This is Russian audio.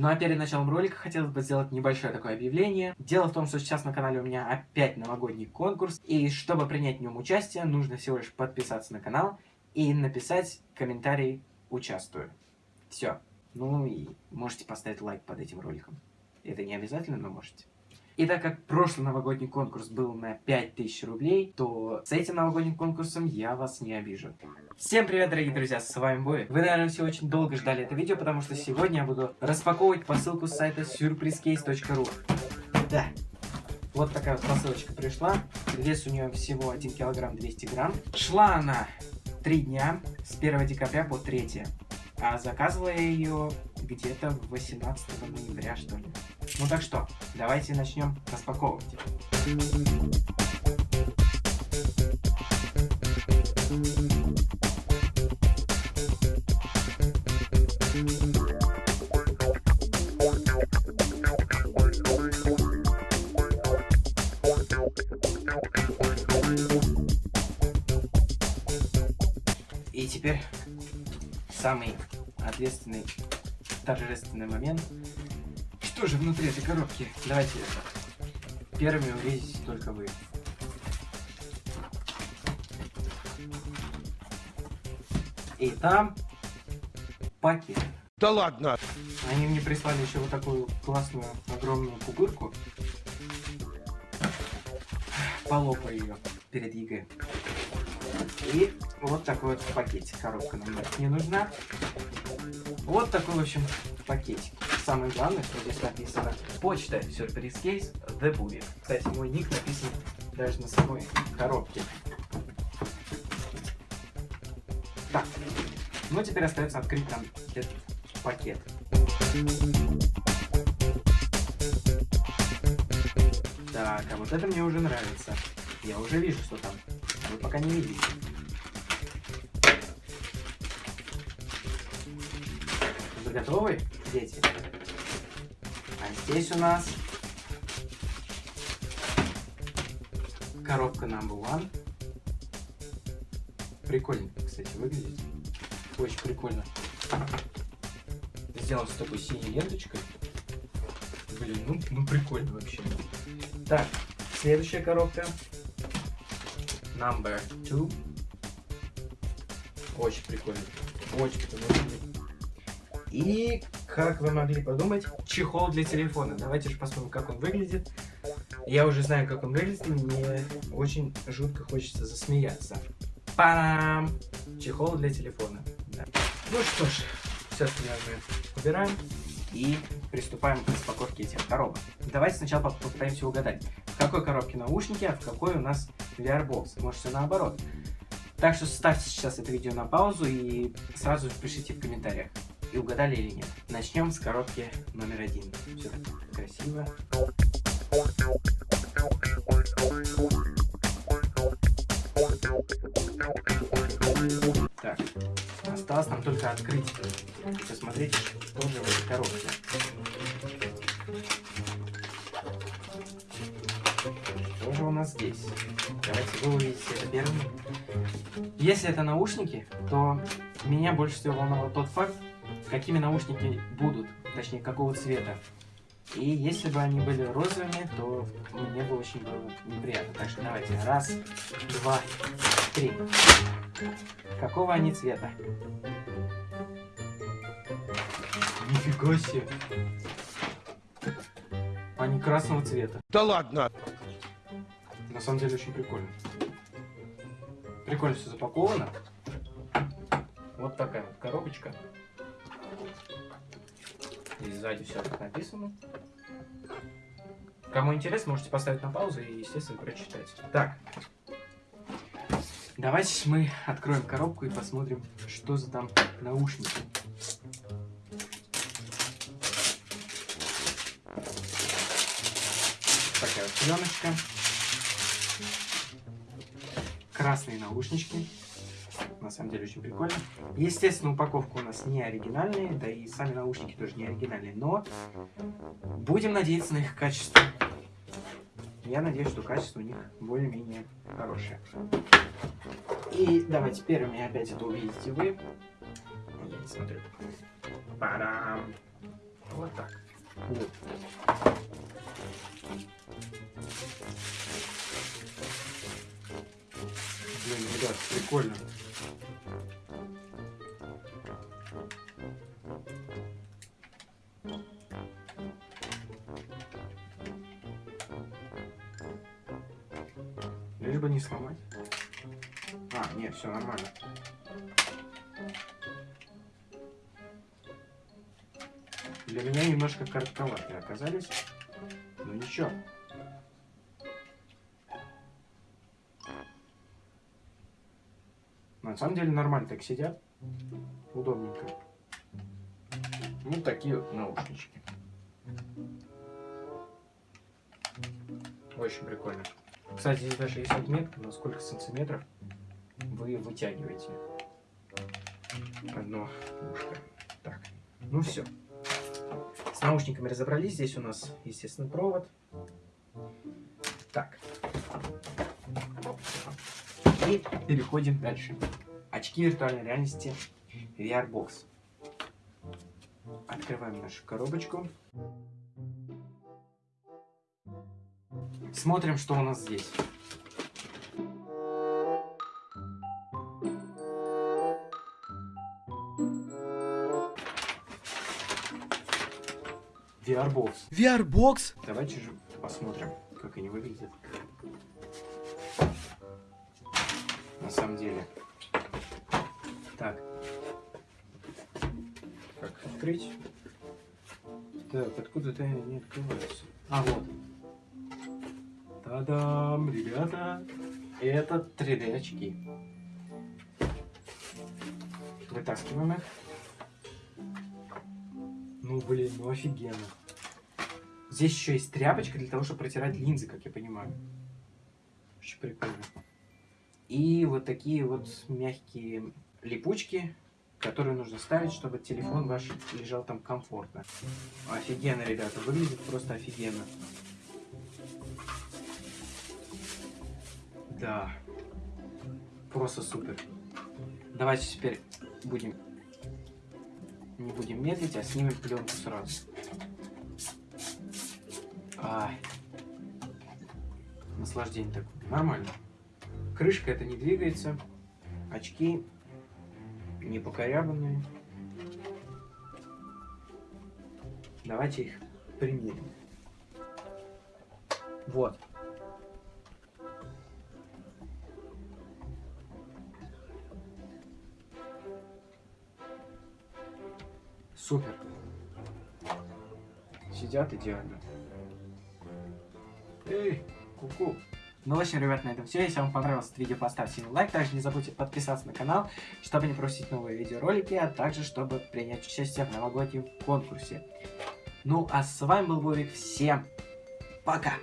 Ну а перед началом ролика хотелось бы сделать небольшое такое объявление. Дело в том, что сейчас на канале у меня опять новогодний конкурс, и чтобы принять в нем участие, нужно всего лишь подписаться на канал и написать комментарий «Участвую». Все. Ну и можете поставить лайк под этим роликом. Это не обязательно, но можете. И так как прошлый новогодний конкурс был на 5000 рублей, то с этим новогодним конкурсом я вас не обижу. Всем привет, дорогие друзья, с вами Бой. Вы, наверное, все очень долго ждали это видео, потому что сегодня я буду распаковывать посылку с сайта surprisecase.ru. Да, вот такая вот посылочка пришла. Вес у нее всего 1 килограмм 200 грамм. Шла она 3 дня, с 1 декабря по 3. А заказывала я ее где-то 18 ноября, что ли. Ну так что, давайте начнем распаковывать. И теперь самый ответственный, торжественный момент. Что же внутри этой коробки? Давайте первыми увидите только вы. И там пакет. Да ладно! Они мне прислали еще вот такую классную огромную пупырку. Полопаю ее перед ЕГЭ. И вот такой вот пакетик. Коробка нам не нужна. Вот такой, в общем, пакетик. Самое главное, что здесь написано почта сюрприз кейс The Booby. Кстати, мой ник написан даже на самой коробке. Так, ну теперь остается открыть нам этот пакет. Так, а вот это мне уже нравится. Я уже вижу, что там. Вы пока не видите. Вы готовы, дети? Здесь у нас коробка number one. Прикольно, кстати, выглядит. Очень прикольно. Сделан с такой синей ленточкой. Блин, ну, ну прикольно вообще. Так, следующая коробка. Number two. Очень прикольно. Очень прикольно. И, как вы могли подумать, чехол для телефона. Давайте же посмотрим, как он выглядит. Я уже знаю, как он выглядит, мне очень жутко хочется засмеяться. Парам! Чехол для телефона. Да. Ну что ж, все остальное убираем и приступаем к распаковке этих коробок. Давайте сначала попытаемся угадать, в какой коробке наушники, а в какой у нас VR-бокс. Может все наоборот. Так что ставьте сейчас это видео на паузу и сразу пишите в комментариях, и угадали или нет. Начнем с коробки номер один. Все красиво. Так, осталось нам только открыть и посмотреть, что же в этой коробке. Что же у нас здесь? Давайте вы увидите это первым. Если это наушники, то меня больше всего волновал тот факт, какими наушники будут, точнее, какого цвета. И если бы они были розовыми, то мне бы очень было неприятно. Так что давайте. Раз, два, три. Какого они цвета? Нифига себе. Они красного цвета. Да ладно! На самом деле очень прикольно. Прикольно все запаковано. Вот такая вот коробочка. Сзади все как написано. Кому интересно, можете поставить на паузу и, естественно, прочитать. Так. Давайте мы откроем коробку и посмотрим, что за там наушники. Такая вот пленочка. Красные наушнички. На самом деле очень прикольно. Естественно, упаковка у нас не оригинальная, да и сами наушники тоже не оригинальные, но будем надеяться на их качество. Я надеюсь, что качество у них более-менее хорошее. И давайте первыми опять это увидите вы. Я не смотрю. Парам. Вот так. Вот. Блин, ребят, прикольно. Лишь бы не сломать. А, нет, все нормально. Для меня немножко коротковатые оказались. Ну ничего. На самом деле нормально так сидят. Удобненько. Ну, такие вот наушнички. Очень прикольно. Кстати, здесь даже есть отметка, на сколько сантиметров вы вытягиваете одно ушко. Так, ну все. С наушниками разобрались. Здесь у нас, естественно, провод. Так. И переходим дальше. Очки виртуальной реальности VR Box. Открываем нашу коробочку. Смотрим, что у нас здесь. VR-бокс. VR-бокс? Давайте же посмотрим, как они выглядят. На самом деле. Открыть? Так, откуда-то не открываются. А, вот. Та-дам, ребята. Это 3D очки. Вытаскиваем их. Ну, блин, ну офигенно. Здесь еще есть тряпочка для того, чтобы протирать линзы, как я понимаю. Очень прикольно. И вот такие вот мягкие липучки, которые нужно ставить, чтобы телефон ваш лежал там комфортно. Офигенно, ребята, выглядит просто офигенно. Да. Просто супер. Давайте теперь будем... Не будем медлить, а снимем пленку сразу. Ай. Наслаждение такое. Нормально. Крышка это не двигается. Очки не покорябанные. Давайте их примерим. Вот. Супер. Сидят идеально. Эй, куку. -ку. Ну, в общем, ребят, на этом все. Если вам понравилось это видео, поставьте лайк. Также не забудьте подписаться на канал, чтобы не пропустить новые видеоролики, а также, чтобы принять участие в новогоднем конкурсе. Ну, а с вами был Вовик. Всем пока!